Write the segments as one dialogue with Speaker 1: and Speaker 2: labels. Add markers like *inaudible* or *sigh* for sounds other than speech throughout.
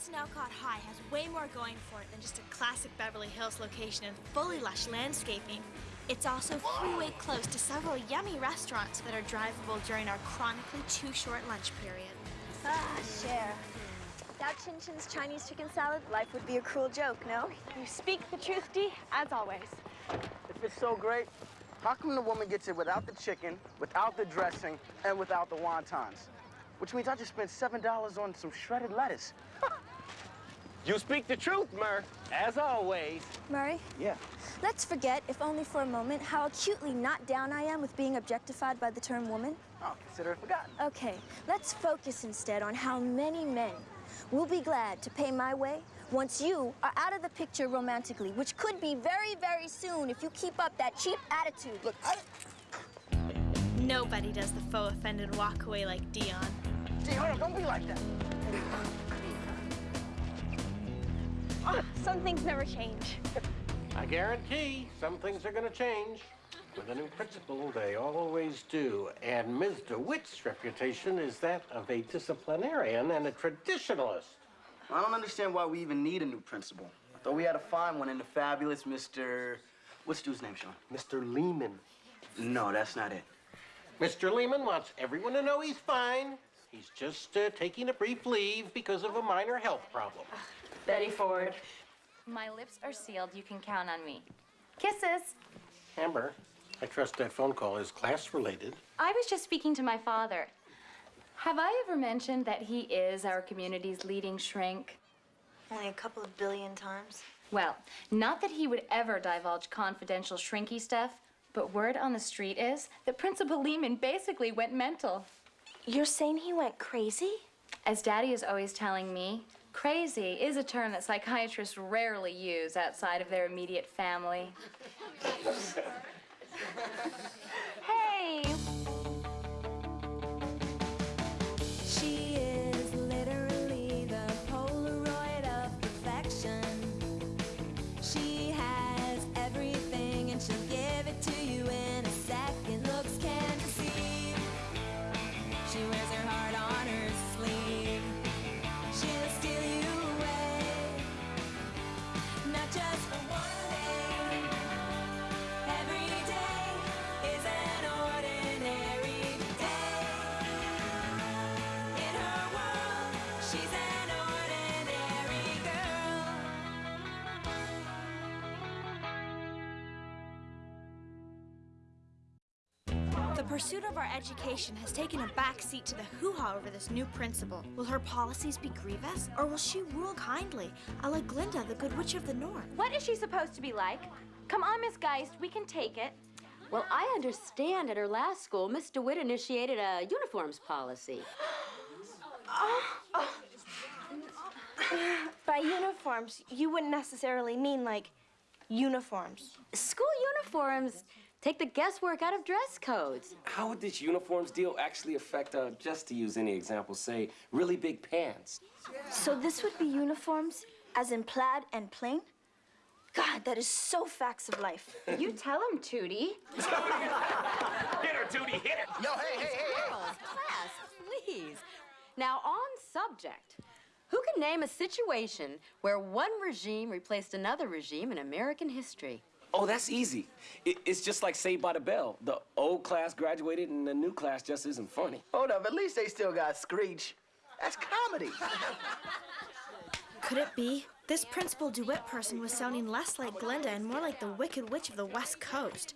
Speaker 1: Bronson Alcott High has way more going for it than just a classic Beverly Hills location and fully lush landscaping. It's also freeway close to several yummy restaurants that are drivable during our chronically too short lunch period.
Speaker 2: Ah, Cher. Without Chin Chin's Chinese chicken salad, life would be a cruel joke, no?
Speaker 3: You speak the truth, Dee, as always.
Speaker 4: If it's so great, how come the woman gets it without the chicken, without the dressing, and without the wontons? Which means I just spent $7 on some shredded lettuce. *laughs*
Speaker 5: You speak the truth, Mur, as always.
Speaker 2: Murray,
Speaker 4: Yeah.
Speaker 2: let's forget, if only for a moment, how acutely not down I am with being objectified by the term woman.
Speaker 4: Oh, consider it forgotten.
Speaker 2: Okay, let's focus instead on how many men will be glad to pay my way once you are out of the picture romantically, which could be very, very soon if you keep up that cheap attitude.
Speaker 4: Look, I...
Speaker 1: Nobody does the faux offended walk away like Dion.
Speaker 4: Dion, hold on, don't be like that.
Speaker 3: Ah, some things never change.
Speaker 5: I guarantee some things are going to change. With a new principal, they always do. And Ms. DeWitt's reputation is that of a disciplinarian and a traditionalist.
Speaker 4: I don't understand why we even need a new principal. I thought we had to find one in the fabulous Mr... What's dude's name, Sean?
Speaker 5: Mr. Lehman.
Speaker 4: No, that's not it.
Speaker 5: Mr. Lehman wants everyone to know he's fine. He's just uh, taking a brief leave because of a minor health problem.
Speaker 3: Betty Ford.
Speaker 6: My lips are sealed. You can count on me. Kisses.
Speaker 5: Amber, I trust that phone call is class related.
Speaker 6: I was just speaking to my father. Have I ever mentioned that he is our community's leading shrink?
Speaker 2: Only a couple of billion times.
Speaker 6: Well, not that he would ever divulge confidential shrinky stuff, but word on the street is that Principal Lehman basically went mental.
Speaker 2: You're saying he went crazy?
Speaker 6: As Daddy is always telling me, crazy is a term that psychiatrists rarely use outside of their immediate family. *laughs*
Speaker 1: pursuit of our education has taken a backseat to the hoo-ha over this new principal. Will her policies be grievous, or will she rule kindly, a la Glinda, the Good Witch of the North?
Speaker 3: What is she supposed to be like? Come on, Miss Geist, we can take it.
Speaker 7: Well, I understand at her last school, Miss DeWitt initiated a uniforms policy. *gasps*
Speaker 3: By uniforms, you wouldn't necessarily mean like uniforms.
Speaker 7: School uniforms take the guesswork out of dress codes.
Speaker 8: How would this uniforms deal actually affect, uh, just to use any example, say, really big pants?
Speaker 2: So this would be uniforms, as in plaid and plain? God, that is so facts of life.
Speaker 6: You tell him, Tootie. *laughs*
Speaker 5: Hit her, Tootie, hit her!
Speaker 4: Yo, hey, hey, hey, hey!
Speaker 7: Girls, class, please. Now, on subject, who can name a situation where one regime replaced another regime in American history?
Speaker 8: Oh, that's easy. It, it's just like Saved by the Bell. The old class graduated and the new class just isn't funny.
Speaker 4: Hold up, at least they still got Screech. That's comedy.
Speaker 1: Could it be? This Principal DeWitt person was sounding less like Glinda and more like the Wicked Witch of the West Coast.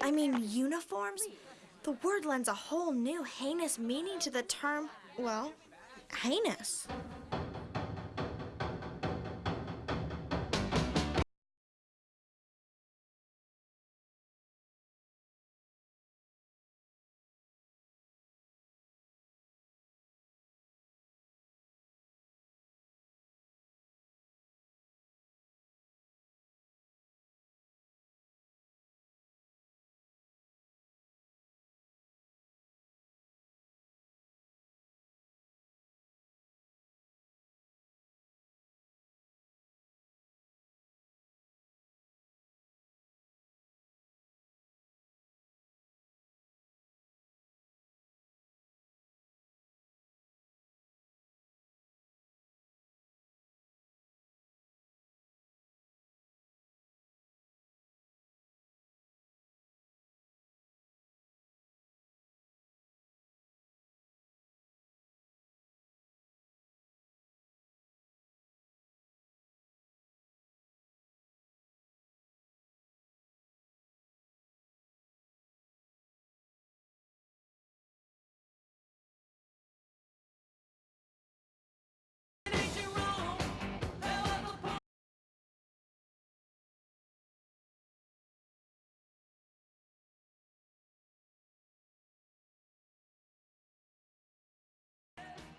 Speaker 1: I mean, uniforms? The word lends a whole new heinous meaning to the term, well, heinous.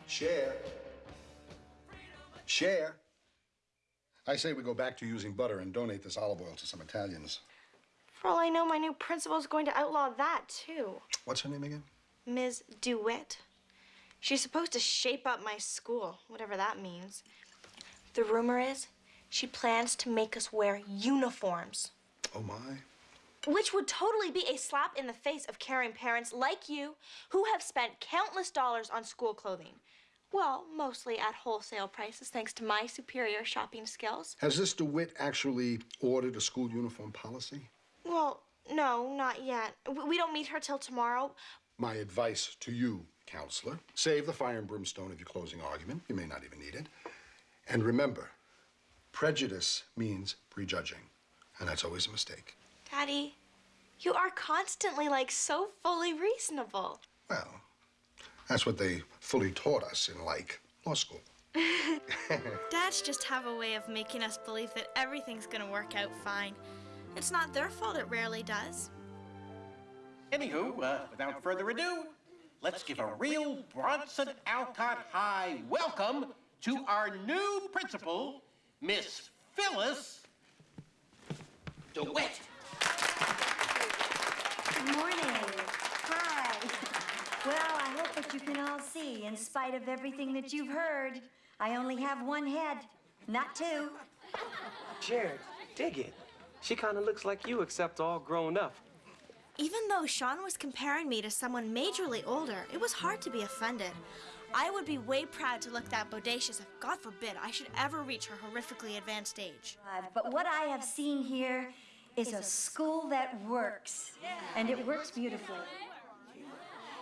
Speaker 9: Cher. Cher. I say we go back to using butter and donate this olive oil to some Italians.
Speaker 1: For all I know, my new principal's going to outlaw that, too.
Speaker 9: What's her name again?
Speaker 1: Ms. DeWitt. She's supposed to shape up my school, whatever that means. The rumor is she plans to make us wear uniforms,
Speaker 9: Oh, my.
Speaker 1: Which would totally be a slap in the face of caring parents like you who have spent countless dollars on school clothing. Well, mostly at wholesale prices, thanks to my superior shopping skills.
Speaker 9: Has this DeWitt actually ordered a school uniform policy?
Speaker 1: Well, no, not yet. We don't meet her till tomorrow.
Speaker 9: My advice to you, counselor, save the fire and brimstone of your closing argument. You may not even need it. And remember, prejudice means prejudging, and that's always a mistake.
Speaker 1: Daddy, you are constantly like so fully reasonable.
Speaker 9: Well, that's what they fully taught us in, like, law school. *laughs*
Speaker 1: Dads just have a way of making us believe that everything's gonna work out fine. It's not their fault, it rarely does.
Speaker 5: Anywho, uh, without further ado, let's give a real Bronson Alcott High welcome to our new principal, Miss Phyllis DeWitt.
Speaker 10: Good morning. Hi. Well, I hope that you can all see, in spite of everything that you've heard, I only have one head, not two.
Speaker 8: Jared, dig it. She kind of looks like you, except all grown up.
Speaker 1: Even though Sean was comparing me to someone majorly older, it was hard to be offended. I would be way proud to look that bodacious if, God forbid, I should ever reach her horrifically advanced age.
Speaker 10: Uh, But what I have seen here is a school that works, and it works beautifully.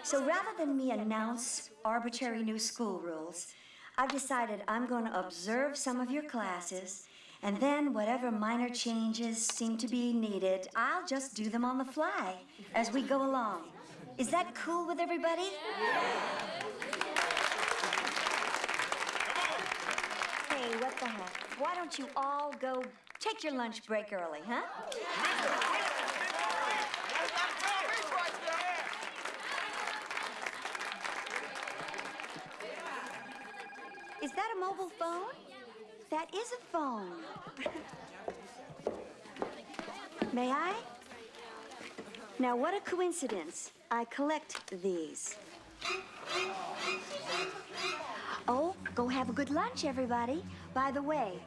Speaker 10: So rather than me announce arbitrary new school rules, I've decided I'm going to observe some of your classes, and then whatever minor changes seem to be needed, I'll just do them on the fly as we go along. Is that cool with everybody? Hey, what the heck? Why don't you all go take your lunch break early, huh? Is that a mobile phone? That is a phone. *laughs* May I? Now, what a coincidence. I collect these. Oh, go have a good lunch, everybody. By the way,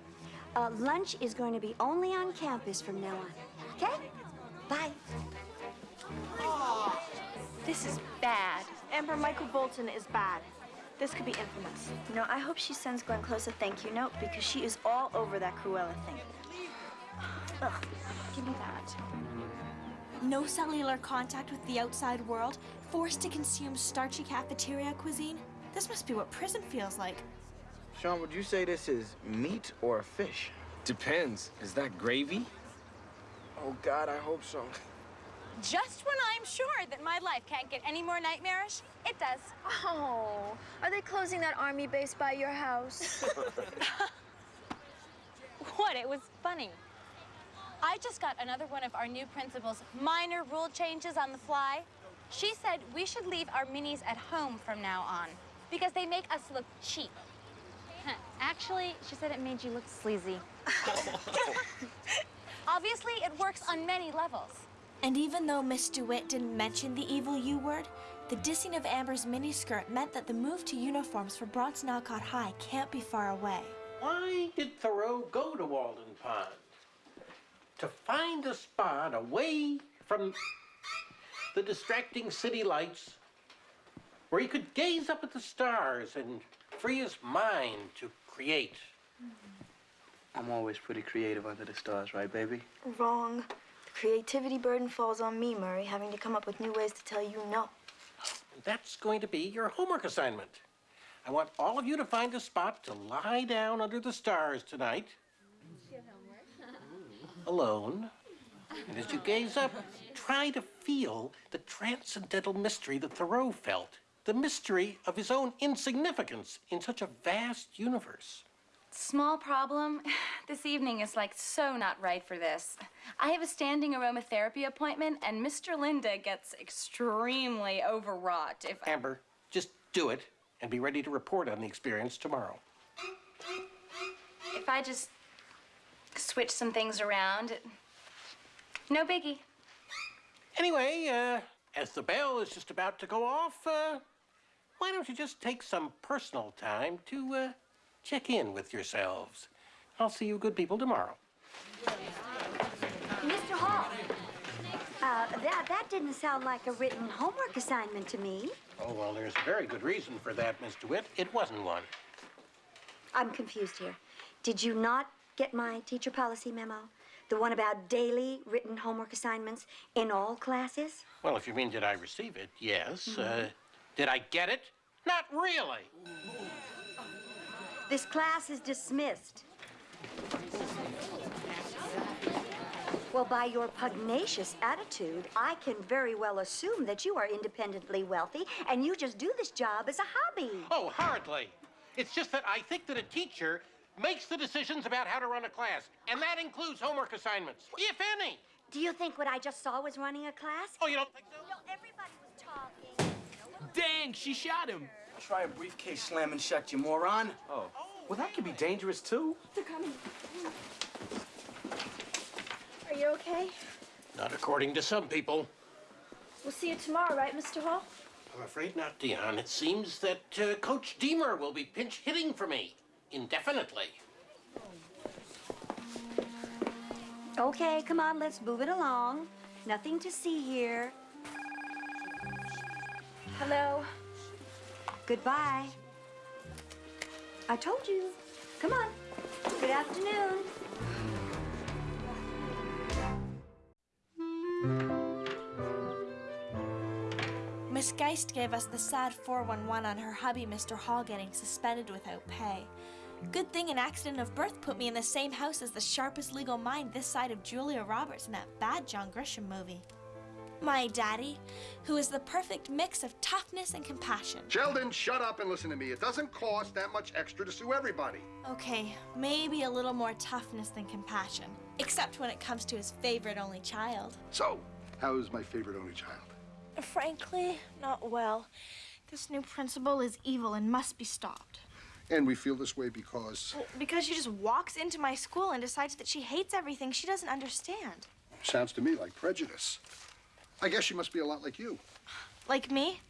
Speaker 10: uh, lunch is going to be only on campus from now on. Okay? Bye.
Speaker 3: This is bad. Amber, Michael Bolton is bad. This could be infamous.
Speaker 2: You know, I hope she sends Glenn Close a thank you note because she is all over that Cruella thing. *sighs*
Speaker 3: Ugh, give me that.
Speaker 1: No cellular contact with the outside world, forced to consume starchy cafeteria cuisine. This must be what prison feels like.
Speaker 4: Sean, would you say this is meat or a fish?
Speaker 8: Depends. Is that gravy?
Speaker 4: Oh, God, I hope so.
Speaker 11: Just when I'm sure that my life can't get any more nightmarish, it does.
Speaker 2: Oh, are they closing that army base by your house? *laughs* *laughs*
Speaker 11: What? It was funny. I just got another one of our new principal's minor rule changes on the fly. She said we should leave our minis at home from now on because they make us look cheap. Huh, *laughs* Actually, she said it made you look sleazy. *laughs* Obviously, it works on many levels.
Speaker 1: And even though Miss DeWitt didn't mention the evil U word, the dissing of Amber's miniskirt meant that the move to uniforms for Bronson Alcott High can't be far away.
Speaker 5: Why did Thoreau go to Walden Pond? To find a spot away from the distracting city lights where he could gaze up at the stars and free his mind to create. Mm-hmm.
Speaker 4: I'm always pretty creative under the stars, right, baby?
Speaker 2: Wrong. The creativity burden falls on me, Murray, having to come up with new ways to tell you no.
Speaker 5: That's going to be your homework assignment. I want all of you to find a spot to lie down under the stars tonight. *laughs* Alone. And as you gaze up, try to feel the transcendental mystery that Thoreau felt. The mystery of his own insignificance in such a vast universe.
Speaker 6: Small problem. *sighs* This evening is like so not right for this. I have a standing aromatherapy appointment, and Mr. Linda gets extremely overwrought if.
Speaker 5: Amber, just do it. and be ready to report on the experience tomorrow.
Speaker 6: If I just switch some things around, it... no biggie.
Speaker 5: Anyway, uh, as the bell is just about to go off, uh, why don't you just take some personal time to uh, check in with yourselves? I'll see you good people tomorrow.
Speaker 10: Mr. Hall, uh, that, that didn't sound like a written homework assignment to me.
Speaker 5: Oh, well, there's a very good reason for that, Miss DeWitt. It wasn't one.
Speaker 10: I'm confused here. Did you not get my teacher policy memo? The one about daily written homework assignments in all classes?
Speaker 5: Well, if you mean did I receive it, yes. Uh, did I get it? Not really.
Speaker 10: This class is dismissed. Well, by your pugnacious attitude, I can very well assume that you are independently wealthy and you just do this job as a hobby.
Speaker 5: Oh, hardly. It's just that I think that a teacher makes the decisions about how to run a class, and that includes homework assignments, if any.
Speaker 10: Do you think what I just saw was running a class?
Speaker 5: Oh, you don't think so?
Speaker 10: No, everybody.
Speaker 8: Dang, she shot him.
Speaker 4: Try a briefcase slam and shut, you moron.
Speaker 8: Oh. Well, that could be dangerous, too.
Speaker 1: They're coming. Are you okay?
Speaker 5: Not according to some people.
Speaker 1: We'll see you tomorrow, right, Mr. Hall?
Speaker 5: I'm afraid not, Dion. It seems that uh, Coach Deemer will be pinch hitting for me indefinitely.
Speaker 10: Okay, come on, let's move it along. Nothing to see here.
Speaker 1: Hello.
Speaker 10: Goodbye. I told you. Come on. Good afternoon.
Speaker 1: Miss Geist gave us the sad 411 on her hubby, Mr. Hall, getting suspended without pay. Good thing an accident of birth put me in the same house as the sharpest legal mind this side of Julia Roberts in that bad John Grisham movie. My daddy, who is the perfect mix of toughness and compassion.
Speaker 9: Sheldon, shut up and listen to me. It doesn't cost that much extra to sue everybody.
Speaker 1: Okay, maybe a little more toughness than compassion, except when it comes to his favorite only child.
Speaker 9: So, how's my favorite only child?
Speaker 1: Frankly, not well. This new principal is evil and must be stopped.
Speaker 9: And we feel this way because
Speaker 1: Well, because she just walks into my school and decides that she hates everything she doesn't understand.
Speaker 9: sounds to me like prejudice. I guess she must be a lot like you.
Speaker 1: Like me?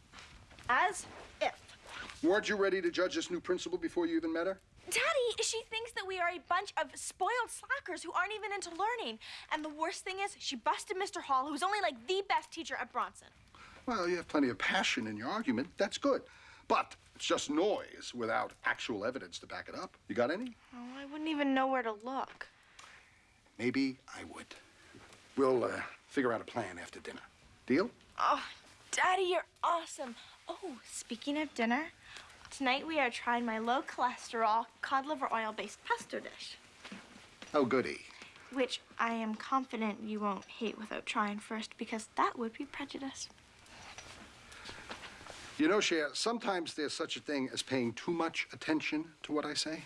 Speaker 1: As if.
Speaker 9: Weren't you ready to judge this new principal before you even met her?
Speaker 1: Daddy, she thinks that we are a bunch of spoiled slackers who aren't even into learning. And the worst thing is, she busted Mr. Hall, who's only like the best teacher at Bronson.
Speaker 9: Well, you have plenty of passion in your argument. That's good. But it's just noise without actual evidence to back it up. You got any?
Speaker 1: Oh, I wouldn't even know where to look.
Speaker 9: Maybe I would. We'll uh, figure out a plan after dinner. Deal?
Speaker 1: Oh, Daddy, you're awesome. Oh, speaking of dinner, tonight we are trying my low cholesterol cod liver oil based pesto dish,
Speaker 9: Oh, goody.
Speaker 1: which I am confident you won't hate without trying first because that would be prejudice.
Speaker 9: You know, Cher, sometimes there's such a thing as paying too much attention to what I say.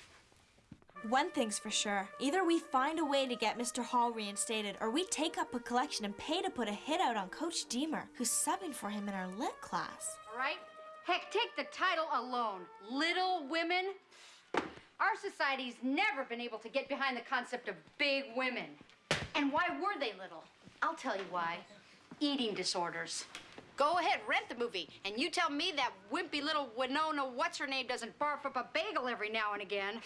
Speaker 1: One thing's for sure either we find a way to get Mr. Hall reinstated, or we take up a collection and pay to put a hit out on Coach Deemer, who's subbing for him in our lit class.
Speaker 7: All right? Heck, take the title alone. Little Women. Our society's never been able to get behind the concept of big women. And why were they little? I'll tell you why. Eating disorders. Go ahead, rent the movie, and you tell me that wimpy little Winona what's her name doesn't barf up a bagel every now and again.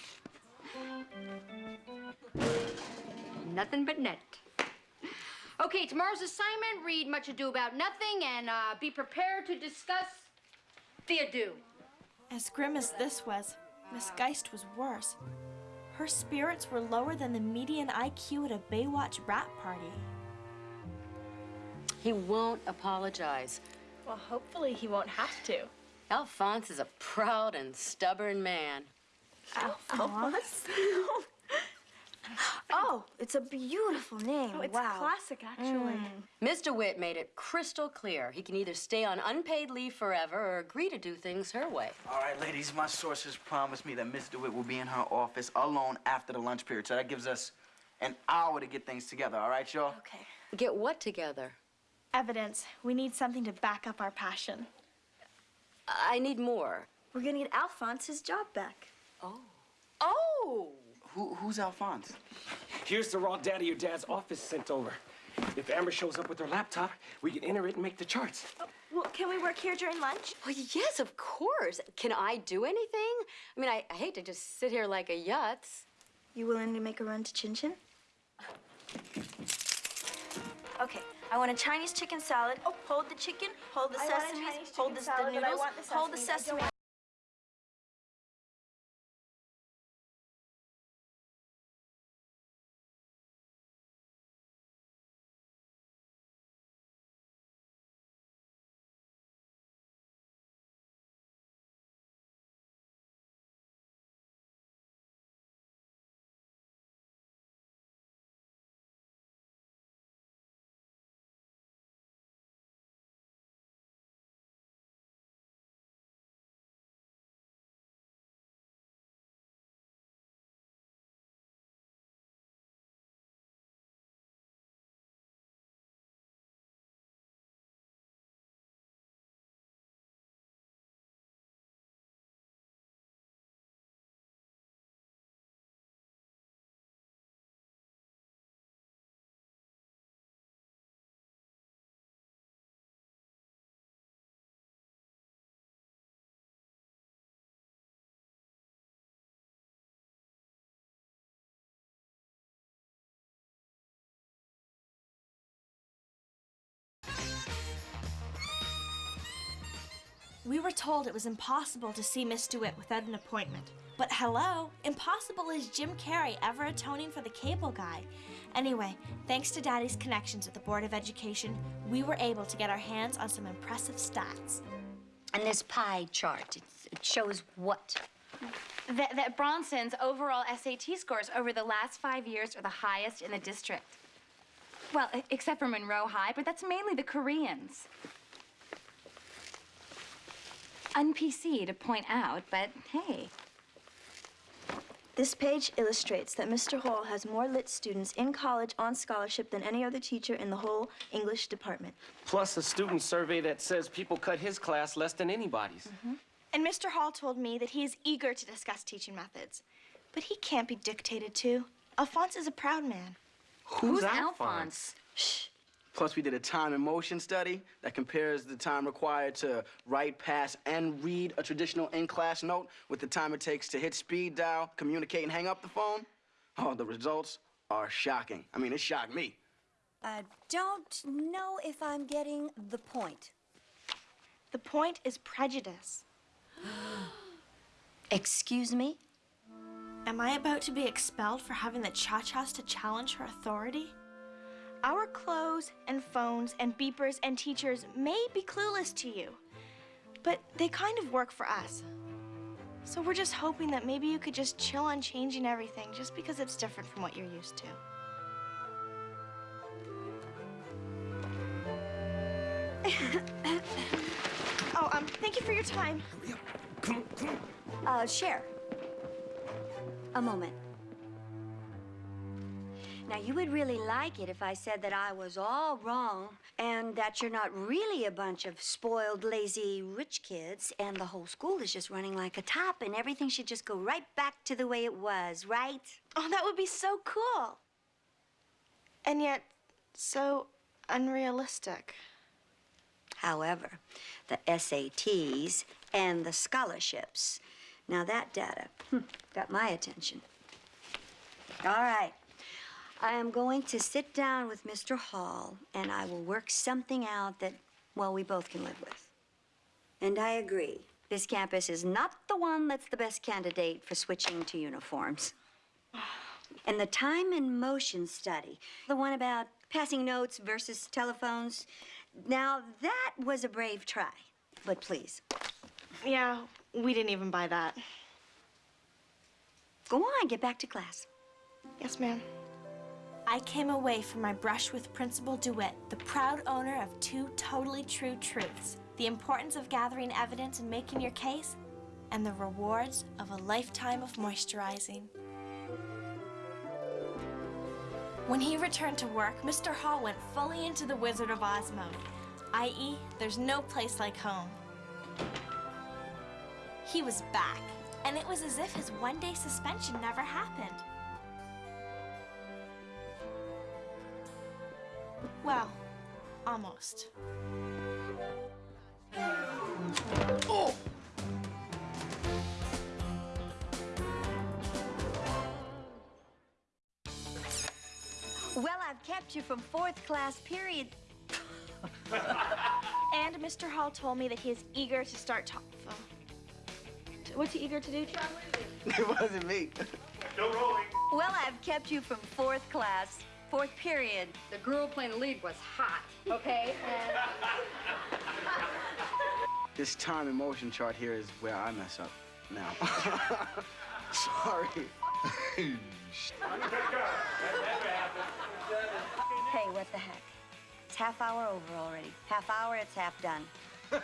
Speaker 7: Nothing but net. Okay, tomorrow's assignment read Much Ado About Nothing and uh, be prepared to discuss the ado.
Speaker 1: As grim as this was, Miss Geist was worse. Her spirits were lower than the median IQ at a Baywatch rat party.
Speaker 7: He won't apologize.
Speaker 1: Well, hopefully he won't have to.
Speaker 7: Alphonse is a proud and stubborn man.
Speaker 1: Alphonse?
Speaker 2: Oh, it's a beautiful name.
Speaker 1: Oh, it's
Speaker 2: wow.
Speaker 1: classic, actually. Mm.
Speaker 7: Mr. Witt made it crystal clear he can either stay on unpaid leave forever or agree to do things her way.
Speaker 4: All right, ladies, my sources promised me that Miss DeWitt will be in her office alone after the lunch period, so that gives us an hour to get things together, all right, y'all?
Speaker 1: Okay.
Speaker 7: Get what together?
Speaker 1: Evidence. We need something to back up our passion.
Speaker 7: I need more.
Speaker 2: We're gonna get Alphonse his job back.
Speaker 7: Oh!
Speaker 4: Who, who's Alphonse?
Speaker 8: Here's the raw data your dad's office sent over. If Amber shows up with her laptop, we can enter it and make the charts.
Speaker 1: Uh, well, can we work here during lunch?
Speaker 12: Well, yes, of course. Can I do anything? I mean, I, I hate to just sit here like a yutz.
Speaker 2: You willing to make a run to Chin Chin? Okay, I want a Chinese chicken salad. Oh, hold the chicken, hold the
Speaker 1: I
Speaker 2: sesame, hold the, the noodles, hold the
Speaker 1: sesame. We were told it was impossible to see Miss DeWitt without an appointment. But hello, impossible is Jim Carrey ever atoning for the cable guy. Anyway, thanks to Daddy's connections with the Board of Education, we were able to get our hands on some impressive stats.
Speaker 7: And this pie chart, it's, it shows what?
Speaker 6: That, that Bronson's overall SAT scores over the last five years are the highest in the district. Well, except for Monroe High, but that's mainly the Koreans. Un-PC to point out, but hey.
Speaker 2: This page illustrates that Mr. Hall has more lit students in college on scholarship than any other teacher in the whole English department.
Speaker 8: Plus a student survey that says people cut his class less than anybody's. Mm-hmm.
Speaker 1: And Mr. Hall told me that he is eager to discuss teaching methods. But he can't be dictated to. Alphonse is a proud man.
Speaker 4: Who's, Alphonse? Shh. Plus, we did a time and motion study that compares the time required to write, pass, and read a traditional in-class note with the time it takes to hit speed dial, communicate, and hang up the phone. Oh, the results are shocking. I mean, it shocked me.
Speaker 10: I don't know if I'm getting the point.
Speaker 1: The point is prejudice. *gasps*
Speaker 10: Excuse me?
Speaker 1: Am I about to be expelled for having the cha-chas to challenge her authority? Our clothes and phones and beepers and teachers may be clueless to you, but they kind of work for us. So we're just hoping that maybe you could just chill on changing everything just because it's different from what you're used to. *laughs* oh, um, thank you for your time.
Speaker 10: Uh, Cher. A moment. Now, you would really like it if I said that I was all wrong and that you're not really a bunch of spoiled, lazy, rich kids and the whole school is just running like a top and everything should just go right back to the way it was, right?
Speaker 1: Oh, that would be so cool. And yet, so unrealistic.
Speaker 10: However, the SATs and the scholarships, now that data hmm, got my attention. All right. I am going to sit down with Mr. Hall and I will work something out that, well, we both can live with. And I agree. This campus is not the one that's the best candidate for switching to uniforms. And the time and motion study, the one about passing notes versus telephones, now that was a brave try. But please,
Speaker 1: Yeah, we didn't even buy that.
Speaker 10: go on, get back to class.
Speaker 1: Yes, ma'am. I came away from my brush with Principal DeWitt, the proud owner of two totally true truths the importance of gathering evidence and making your case, and the rewards of a lifetime of moisturizing. When he returned to work, Mr. Hall went fully into the Wizard of Oz mode, i.e., there's no place like home. He was back, and it was as if his one day suspension never happened. Well, almost.
Speaker 4: Oh!
Speaker 10: Well, I've kept you from fourth class period. *laughs*
Speaker 1: And Mr. Hall told me that he is eager to start talking. What's he eager to do, John? *laughs*
Speaker 4: It wasn't me. No rolling.
Speaker 10: Well, I've kept you from fourth class, fourth period.
Speaker 7: The girl playing the lead was hot, okay?
Speaker 4: This time and motion chart here is where I mess up now. *laughs* Sorry.
Speaker 10: Hey, what the heck? It's half hour over already. Half hour, it's half done. *laughs*